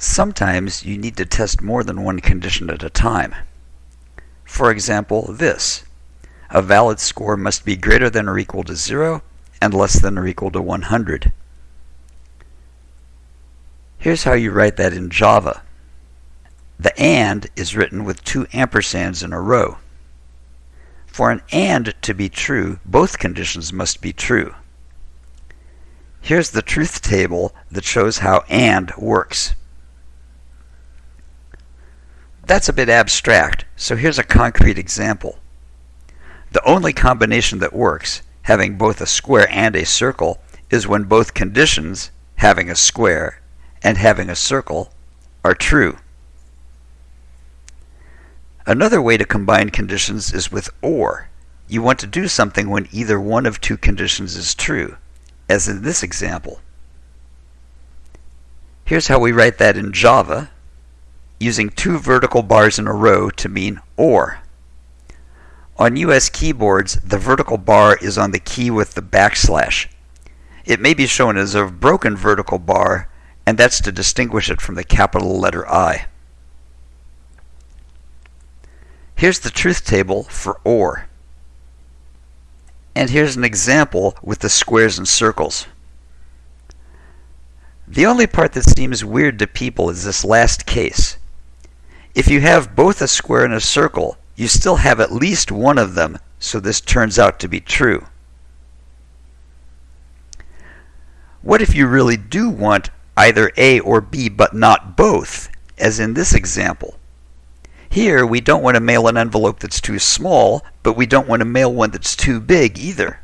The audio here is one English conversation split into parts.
Sometimes you need to test more than one condition at a time. For example, this. A valid score must be greater than or equal to 0 and less than or equal to 100. Here's how you write that in Java. The AND is written with two ampersands in a row. For an AND to be true, both conditions must be true. Here's the truth table that shows how AND works. That's a bit abstract, so here's a concrete example. The only combination that works, having both a square and a circle, is when both conditions, having a square and having a circle, are true. Another way to combine conditions is with OR. You want to do something when either one of two conditions is true, as in this example. Here's how we write that in Java, using two vertical bars in a row to mean OR. On US keyboards, the vertical bar is on the key with the backslash. It may be shown as a broken vertical bar, and that's to distinguish it from the capital letter I. Here's the truth table for OR. And here's an example with the squares and circles. The only part that seems weird to people is this last case. If you have both a square and a circle, you still have at least one of them, so this turns out to be true. What if you really do want either A or B but not both, as in this example? Here, we don't want to mail an envelope that's too small, but we don't want to mail one that's too big either.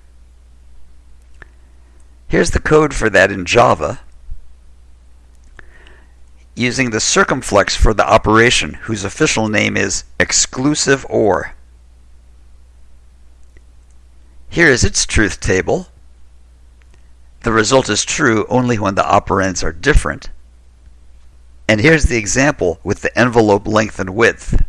Here's the code for that in Java, using the circumflex for the operation, whose official name is exclusive OR. Here is its truth table. The result is true only when the operands are different. And here's the example with the envelope length and width.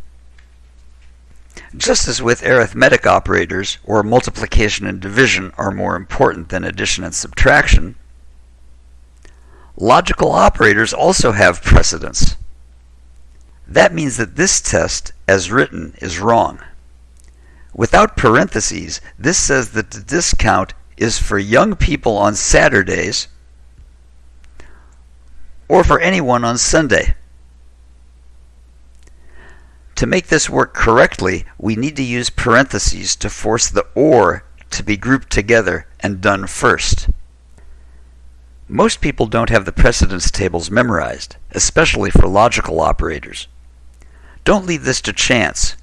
Just as with arithmetic operators, where multiplication and division are more important than addition and subtraction, logical operators also have precedence. That means that this test, as written, is wrong. Without parentheses, this says that the discount is for young people on Saturdays or for anyone on Sunday. To make this work correctly, we need to use parentheses to force the OR to be grouped together and done first. Most people don't have the precedence tables memorized, especially for logical operators. Don't leave this to chance.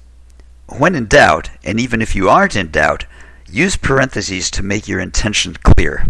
When in doubt, and even if you aren't in doubt, use parentheses to make your intention clear.